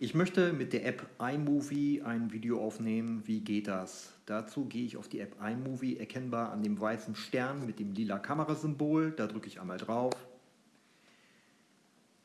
Ich möchte mit der App iMovie ein Video aufnehmen. Wie geht das? Dazu gehe ich auf die App iMovie, erkennbar an dem weißen Stern mit dem lila Kamerasymbol. Da drücke ich einmal drauf.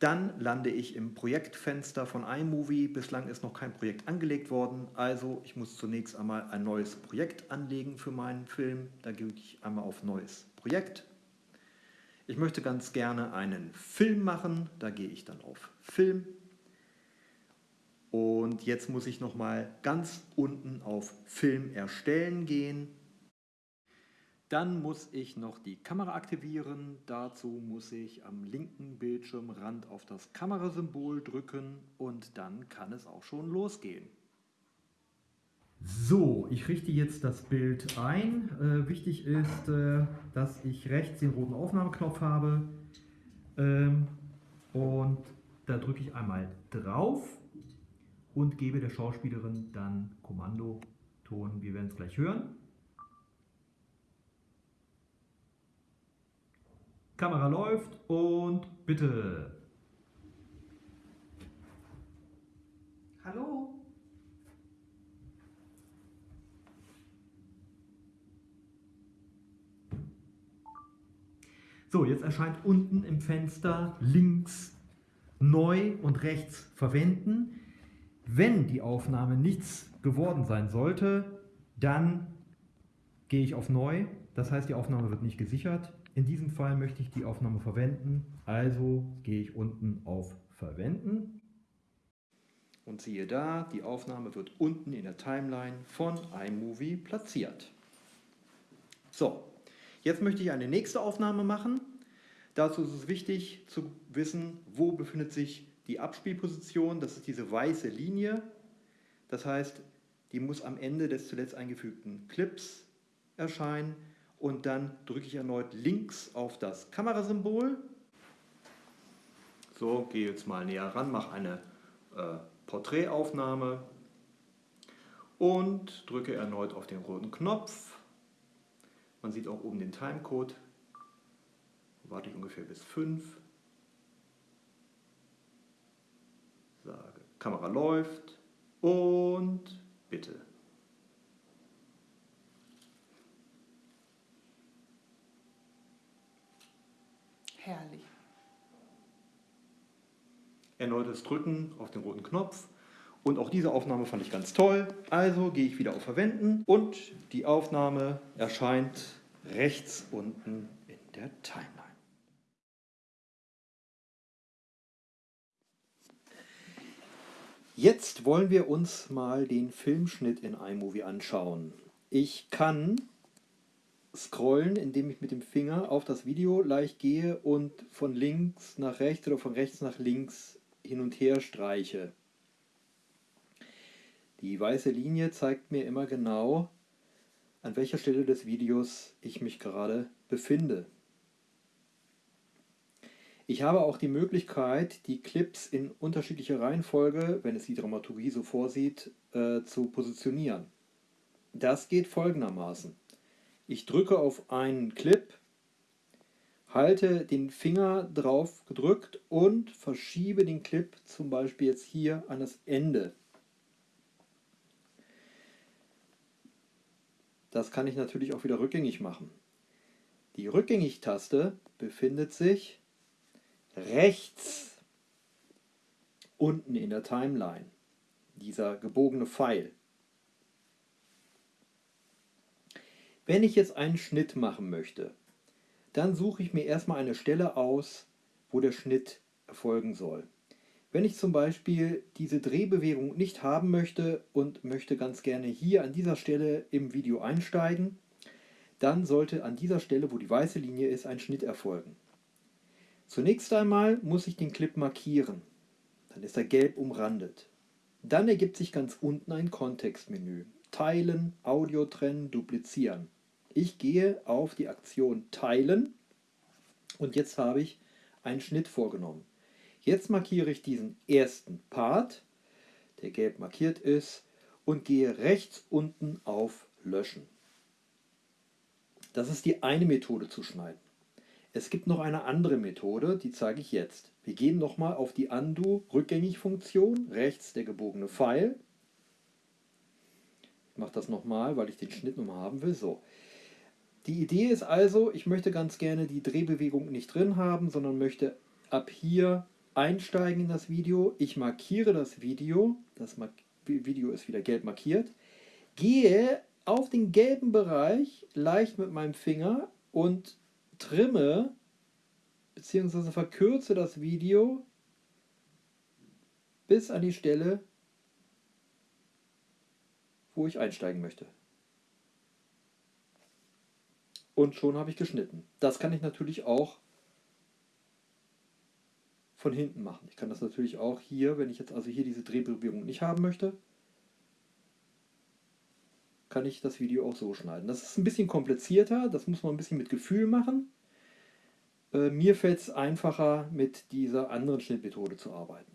Dann lande ich im Projektfenster von iMovie. Bislang ist noch kein Projekt angelegt worden, also ich muss zunächst einmal ein neues Projekt anlegen für meinen Film. Da gehe ich einmal auf Neues Projekt. Ich möchte ganz gerne einen Film machen, da gehe ich dann auf Film. Und jetzt muss ich nochmal ganz unten auf Film erstellen gehen. Dann muss ich noch die Kamera aktivieren. Dazu muss ich am linken Bildschirmrand auf das Kamerasymbol drücken und dann kann es auch schon losgehen. So, ich richte jetzt das Bild ein. Äh, wichtig ist, äh, dass ich rechts den roten Aufnahmeknopf habe. Ähm, und da drücke ich einmal drauf und gebe der Schauspielerin dann Kommandoton. Wir werden es gleich hören. Kamera läuft und bitte. Hallo? So, jetzt erscheint unten im Fenster links neu und rechts verwenden. Wenn die Aufnahme nichts geworden sein sollte, dann gehe ich auf Neu. Das heißt, die Aufnahme wird nicht gesichert. In diesem Fall möchte ich die Aufnahme verwenden, also gehe ich unten auf Verwenden. Und siehe da, die Aufnahme wird unten in der Timeline von iMovie platziert. So, jetzt möchte ich eine nächste Aufnahme machen. Dazu ist es wichtig zu wissen, wo befindet sich die Abspielposition, das ist diese weiße Linie. Das heißt, die muss am Ende des zuletzt eingefügten Clips erscheinen und dann drücke ich erneut links auf das Kamerasymbol. So, gehe jetzt mal näher ran, mache eine äh, Porträtaufnahme und drücke erneut auf den roten Knopf. Man sieht auch oben den Timecode. Warte ich ungefähr bis 5. Kamera läuft und bitte. Herrlich. Erneutes Drücken auf den roten Knopf. Und auch diese Aufnahme fand ich ganz toll. Also gehe ich wieder auf Verwenden und die Aufnahme erscheint rechts unten in der Timeline. Jetzt wollen wir uns mal den Filmschnitt in iMovie anschauen. Ich kann scrollen, indem ich mit dem Finger auf das Video leicht gehe und von links nach rechts oder von rechts nach links hin und her streiche. Die weiße Linie zeigt mir immer genau, an welcher Stelle des Videos ich mich gerade befinde. Ich habe auch die Möglichkeit, die Clips in unterschiedlicher Reihenfolge, wenn es die Dramaturgie so vorsieht, äh, zu positionieren. Das geht folgendermaßen. Ich drücke auf einen Clip, halte den Finger drauf gedrückt und verschiebe den Clip zum Beispiel jetzt hier an das Ende. Das kann ich natürlich auch wieder rückgängig machen. Die Rückgängig-Taste befindet sich rechts unten in der Timeline, dieser gebogene Pfeil. Wenn ich jetzt einen Schnitt machen möchte, dann suche ich mir erstmal eine Stelle aus, wo der Schnitt erfolgen soll. Wenn ich zum Beispiel diese Drehbewegung nicht haben möchte und möchte ganz gerne hier an dieser Stelle im Video einsteigen, dann sollte an dieser Stelle, wo die weiße Linie ist, ein Schnitt erfolgen. Zunächst einmal muss ich den Clip markieren. Dann ist er gelb umrandet. Dann ergibt sich ganz unten ein Kontextmenü. Teilen, Audio trennen, duplizieren. Ich gehe auf die Aktion Teilen und jetzt habe ich einen Schnitt vorgenommen. Jetzt markiere ich diesen ersten Part, der gelb markiert ist, und gehe rechts unten auf Löschen. Das ist die eine Methode zu schneiden. Es gibt noch eine andere Methode, die zeige ich jetzt. Wir gehen nochmal auf die Undo-Rückgängig-Funktion, rechts der gebogene Pfeil. Ich mache das nochmal, weil ich den Schnitt nochmal haben will. So. Die Idee ist also, ich möchte ganz gerne die Drehbewegung nicht drin haben, sondern möchte ab hier einsteigen in das Video. Ich markiere das Video, das Video ist wieder gelb markiert, gehe auf den gelben Bereich leicht mit meinem Finger und trimme bzw. verkürze das Video bis an die Stelle, wo ich einsteigen möchte. Und schon habe ich geschnitten. Das kann ich natürlich auch von hinten machen. Ich kann das natürlich auch hier, wenn ich jetzt also hier diese Drehbewegung nicht haben möchte, kann ich das Video auch so schneiden. Das ist ein bisschen komplizierter, das muss man ein bisschen mit Gefühl machen. Äh, mir fällt es einfacher, mit dieser anderen Schnittmethode zu arbeiten.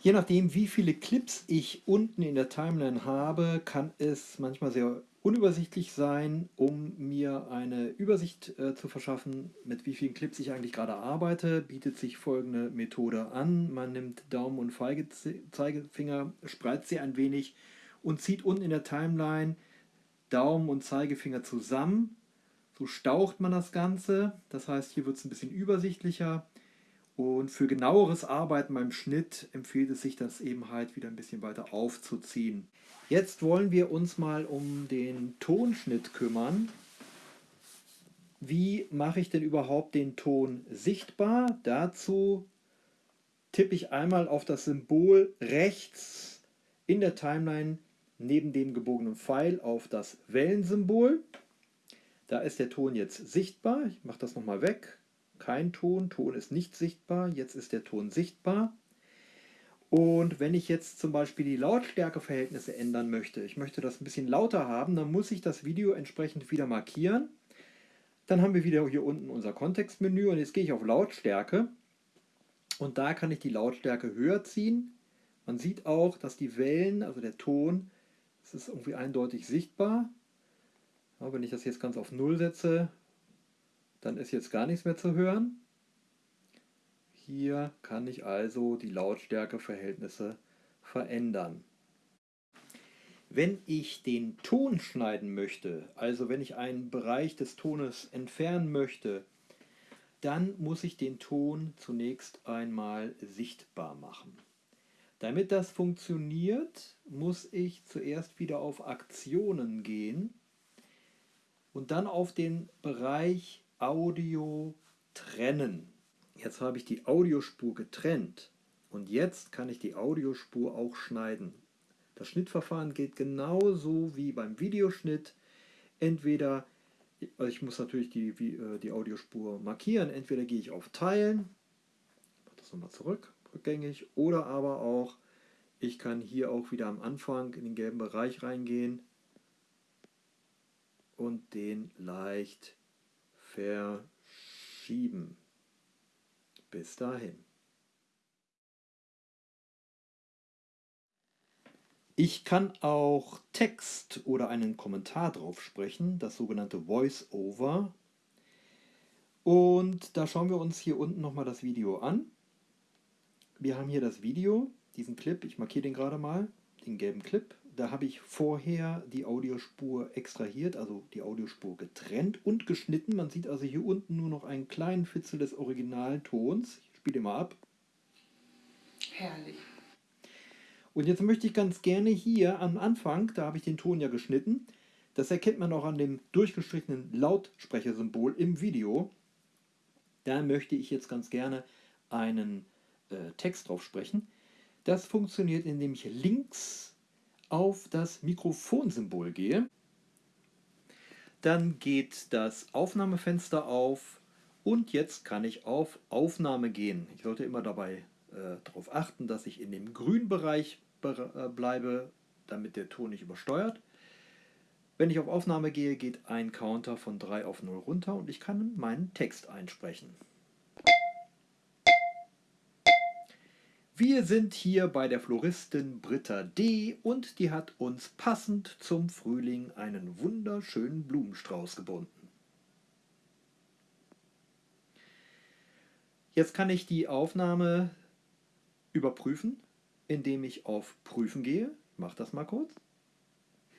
Je nachdem, wie viele Clips ich unten in der Timeline habe, kann es manchmal sehr unübersichtlich sein, um mir eine Übersicht äh, zu verschaffen, mit wie vielen Clips ich eigentlich gerade arbeite, bietet sich folgende Methode an. Man nimmt Daumen und Zeigefinger, spreizt sie ein wenig und zieht unten in der Timeline Daumen und Zeigefinger zusammen. So staucht man das Ganze. Das heißt, hier wird es ein bisschen übersichtlicher. Und für genaueres Arbeiten beim Schnitt empfiehlt es sich, das eben halt wieder ein bisschen weiter aufzuziehen. Jetzt wollen wir uns mal um den Tonschnitt kümmern. Wie mache ich denn überhaupt den Ton sichtbar? Dazu tippe ich einmal auf das Symbol rechts in der Timeline neben dem gebogenen Pfeil auf das Wellensymbol. Da ist der Ton jetzt sichtbar. Ich mache das nochmal weg. Kein Ton, Ton ist nicht sichtbar. Jetzt ist der Ton sichtbar. Und wenn ich jetzt zum Beispiel die Lautstärkeverhältnisse ändern möchte, ich möchte das ein bisschen lauter haben, dann muss ich das Video entsprechend wieder markieren. Dann haben wir wieder hier unten unser Kontextmenü und jetzt gehe ich auf Lautstärke und da kann ich die Lautstärke höher ziehen. Man sieht auch, dass die Wellen, also der Ton, es ist irgendwie eindeutig sichtbar. Ja, wenn ich das jetzt ganz auf Null setze, dann ist jetzt gar nichts mehr zu hören. Hier kann ich also die Lautstärkeverhältnisse verändern. Wenn ich den Ton schneiden möchte, also wenn ich einen Bereich des Tones entfernen möchte, dann muss ich den Ton zunächst einmal sichtbar machen. Damit das funktioniert, muss ich zuerst wieder auf Aktionen gehen und dann auf den Bereich Audio trennen. Jetzt habe ich die Audiospur getrennt und jetzt kann ich die Audiospur auch schneiden. Das Schnittverfahren geht genauso wie beim Videoschnitt. Entweder, also ich muss natürlich die, äh, die Audiospur markieren, entweder gehe ich auf Teilen, mache das nochmal zurück, rückgängig, oder aber auch, ich kann hier auch wieder am Anfang in den gelben Bereich reingehen und den leicht verschieben. Bis dahin. Ich kann auch Text oder einen Kommentar drauf sprechen, das sogenannte Voice-Over. Und da schauen wir uns hier unten nochmal das Video an. Wir haben hier das Video, diesen Clip, ich markiere den gerade mal, den gelben Clip. Da habe ich vorher die Audiospur extrahiert, also die Audiospur getrennt und geschnitten. Man sieht also hier unten nur noch einen kleinen Fitzel des Originaltons. Ich spiele mal ab. Herrlich. Und jetzt möchte ich ganz gerne hier am Anfang, da habe ich den Ton ja geschnitten, das erkennt man auch an dem durchgestrichenen Lautsprechersymbol im Video. Da möchte ich jetzt ganz gerne einen äh, Text drauf sprechen. Das funktioniert, indem ich links auf das Mikrofonsymbol gehe, dann geht das Aufnahmefenster auf und jetzt kann ich auf Aufnahme gehen. Ich sollte immer dabei äh, darauf achten, dass ich in dem grünen Bereich äh, bleibe, damit der Ton nicht übersteuert. Wenn ich auf Aufnahme gehe, geht ein Counter von 3 auf 0 runter und ich kann meinen Text einsprechen. Wir sind hier bei der Floristin Britta D. und die hat uns passend zum Frühling einen wunderschönen Blumenstrauß gebunden. Jetzt kann ich die Aufnahme überprüfen, indem ich auf Prüfen gehe. Ich mache das mal kurz.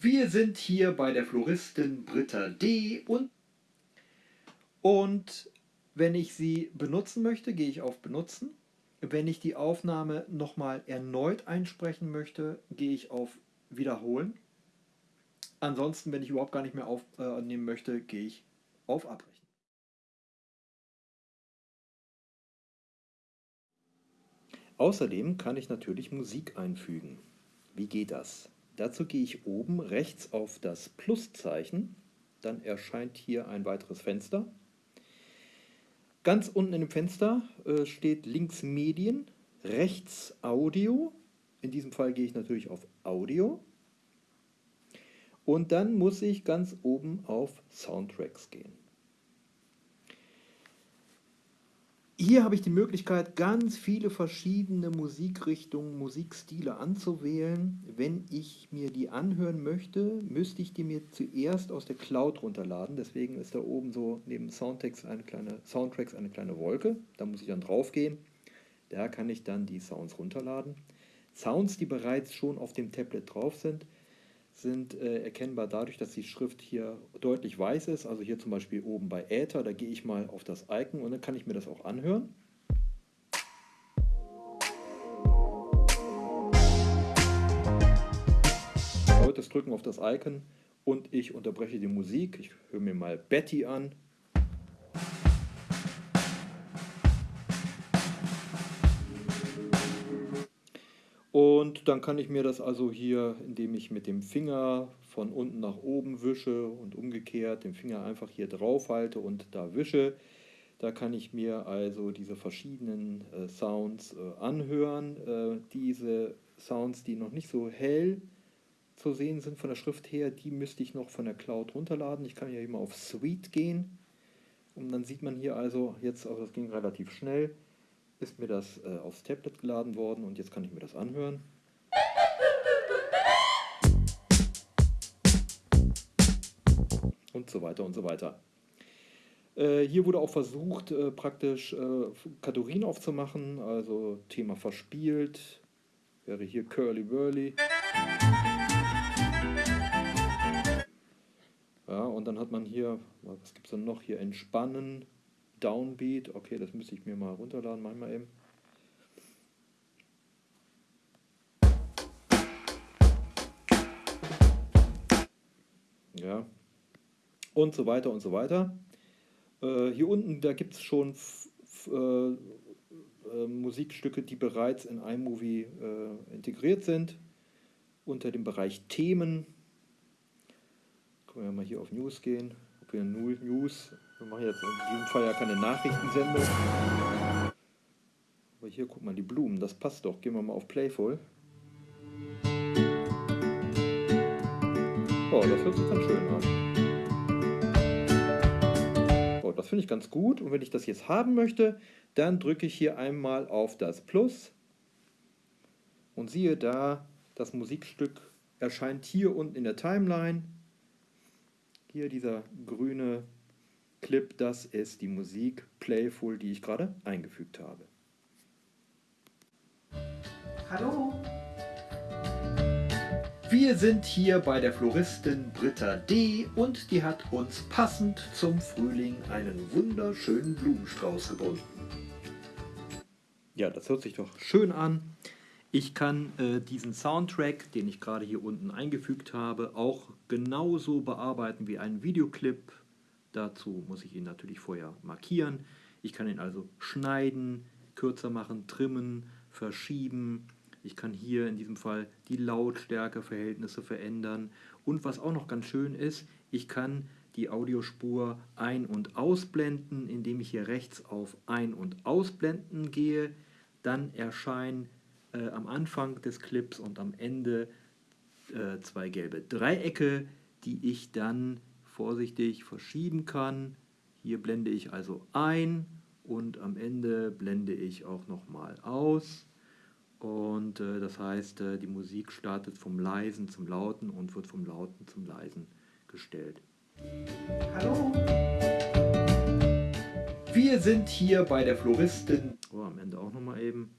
Wir sind hier bei der Floristin Britta D. und, und wenn ich sie benutzen möchte, gehe ich auf Benutzen. Wenn ich die Aufnahme nochmal erneut einsprechen möchte, gehe ich auf Wiederholen. Ansonsten, wenn ich überhaupt gar nicht mehr aufnehmen möchte, gehe ich auf Abbrechen. Außerdem kann ich natürlich Musik einfügen. Wie geht das? Dazu gehe ich oben rechts auf das Pluszeichen, dann erscheint hier ein weiteres Fenster. Ganz unten in dem Fenster äh, steht links Medien, rechts Audio. In diesem Fall gehe ich natürlich auf Audio. Und dann muss ich ganz oben auf Soundtracks gehen. Hier habe ich die Möglichkeit, ganz viele verschiedene Musikrichtungen, Musikstile anzuwählen. Wenn ich mir die anhören möchte, müsste ich die mir zuerst aus der Cloud runterladen. Deswegen ist da oben so neben Soundtracks eine kleine, Soundtracks eine kleine Wolke. Da muss ich dann drauf gehen. Da kann ich dann die Sounds runterladen. Sounds, die bereits schon auf dem Tablet drauf sind, sind äh, erkennbar dadurch, dass die Schrift hier deutlich weiß ist. Also hier zum Beispiel oben bei Äther, da gehe ich mal auf das Icon und dann kann ich mir das auch anhören. das Drücken auf das Icon und ich unterbreche die Musik. Ich höre mir mal Betty an. Und dann kann ich mir das also hier, indem ich mit dem Finger von unten nach oben wische und umgekehrt den Finger einfach hier drauf halte und da wische, da kann ich mir also diese verschiedenen äh, Sounds äh, anhören. Äh, diese Sounds, die noch nicht so hell zu sehen sind von der Schrift her, die müsste ich noch von der Cloud runterladen. Ich kann hier immer auf Suite gehen und dann sieht man hier also, jetzt, aber das ging relativ schnell, ist mir das äh, aufs Tablet geladen worden und jetzt kann ich mir das anhören. Und so weiter und so weiter. Äh, hier wurde auch versucht, äh, praktisch äh, Kategorien aufzumachen, also Thema verspielt, wäre hier Curly Whirly. Ja, und dann hat man hier, was gibt es denn noch? Hier Entspannen, Downbeat. Okay, das müsste ich mir mal runterladen, manchmal eben. Ja. Und so weiter und so weiter. Äh, hier unten, da gibt es schon äh, äh, Musikstücke, die bereits in iMovie äh, integriert sind. Unter dem Bereich Themen. Können wir mal hier auf News gehen. Ob wir News wir machen jetzt in diesem Fall ja keine Nachrichtensendung. Aber hier, guck mal, die Blumen, das passt doch. Gehen wir mal auf Playful. Oh, das hört sich ganz schön an. Oh, das finde ich ganz gut. Und wenn ich das jetzt haben möchte, dann drücke ich hier einmal auf das Plus. Und siehe da, das Musikstück erscheint hier unten in der Timeline. Hier dieser grüne Clip, das ist die Musik Playful, die ich gerade eingefügt habe. Hallo! Wir sind hier bei der Floristin Britta D. und die hat uns passend zum Frühling einen wunderschönen Blumenstrauß gebunden. Ja, das hört sich doch schön an. Ich kann äh, diesen Soundtrack, den ich gerade hier unten eingefügt habe, auch genauso bearbeiten wie einen Videoclip Dazu muss ich ihn natürlich vorher markieren. Ich kann ihn also schneiden, kürzer machen, trimmen, verschieben. Ich kann hier in diesem Fall die Lautstärkeverhältnisse verändern. Und was auch noch ganz schön ist, ich kann die Audiospur ein- und ausblenden, indem ich hier rechts auf Ein- und Ausblenden gehe. Dann erscheinen äh, am Anfang des Clips und am Ende äh, zwei gelbe Dreiecke, die ich dann vorsichtig verschieben kann. Hier blende ich also ein und am Ende blende ich auch nochmal aus. Und äh, das heißt, äh, die Musik startet vom Leisen zum Lauten und wird vom Lauten zum Leisen gestellt. Hallo. Wir sind hier bei der Floristin. Oh, am Ende auch nochmal eben.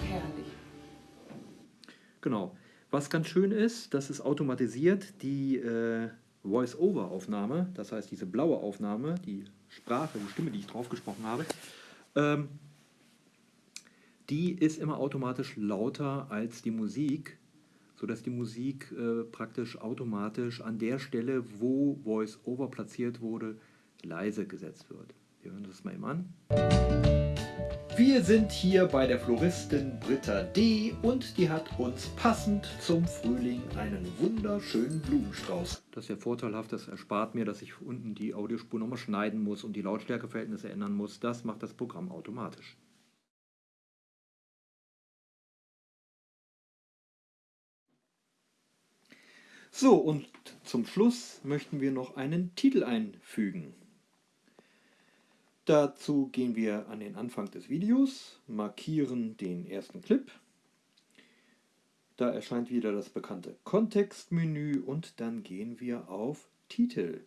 Herrlich. Genau. Was ganz schön ist, das ist automatisiert die äh, Voice-Over-Aufnahme, das heißt diese blaue Aufnahme, die Sprache, die Stimme, die ich drauf gesprochen habe, ähm, die ist immer automatisch lauter als die Musik, sodass die Musik äh, praktisch automatisch an der Stelle, wo Voice-Over platziert wurde, leise gesetzt wird. Wir hören das mal eben an. Wir sind hier bei der Floristin Britta D. und die hat uns passend zum Frühling einen wunderschönen Blumenstrauß. Das ist ja vorteilhaft, das erspart mir, dass ich unten die Audiospur nochmal schneiden muss und die Lautstärkeverhältnisse ändern muss. Das macht das Programm automatisch. So, und zum Schluss möchten wir noch einen Titel einfügen. Dazu gehen wir an den Anfang des Videos, markieren den ersten Clip. Da erscheint wieder das bekannte Kontextmenü und dann gehen wir auf Titel.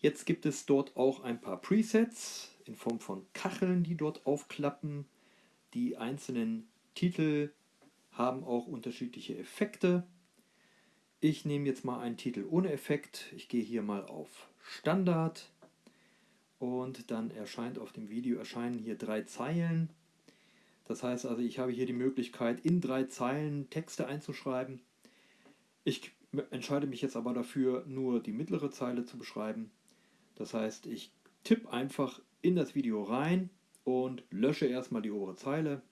Jetzt gibt es dort auch ein paar Presets in Form von Kacheln, die dort aufklappen. Die einzelnen Titel haben auch unterschiedliche Effekte. Ich nehme jetzt mal einen Titel ohne Effekt. Ich gehe hier mal auf Standard und dann erscheint auf dem Video erscheinen hier drei Zeilen. Das heißt also, ich habe hier die Möglichkeit, in drei Zeilen Texte einzuschreiben. Ich entscheide mich jetzt aber dafür, nur die mittlere Zeile zu beschreiben. Das heißt, ich tippe einfach in das Video rein und lösche erstmal die obere Zeile.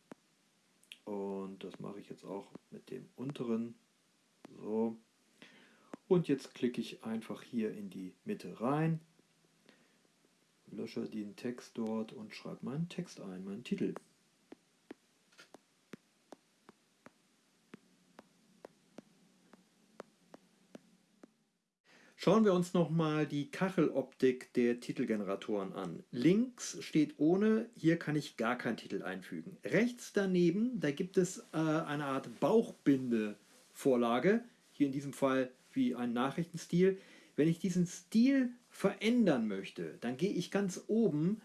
Und das mache ich jetzt auch mit dem unteren. So. Und jetzt klicke ich einfach hier in die Mitte rein, lösche den Text dort und schreibe meinen Text ein, meinen Titel. Schauen wir uns nochmal die Kacheloptik der Titelgeneratoren an. Links steht ohne, hier kann ich gar keinen Titel einfügen. Rechts daneben, da gibt es äh, eine Art Bauchbinde-Vorlage, hier in diesem Fall wie ein Nachrichtenstil. Wenn ich diesen Stil verändern möchte, dann gehe ich ganz oben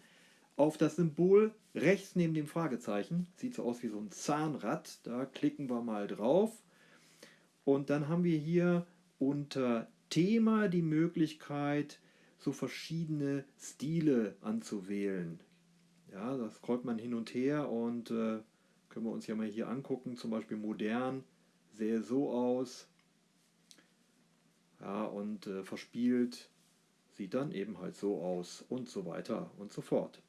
auf das Symbol rechts neben dem Fragezeichen. Sieht so aus wie so ein Zahnrad. Da klicken wir mal drauf. Und dann haben wir hier unter Thema die Möglichkeit, so verschiedene Stile anzuwählen. Ja, das scrollt man hin und her und äh, können wir uns ja mal hier angucken. Zum Beispiel modern, sähe so aus. Ja, und äh, verspielt sieht dann eben halt so aus und so weiter und so fort.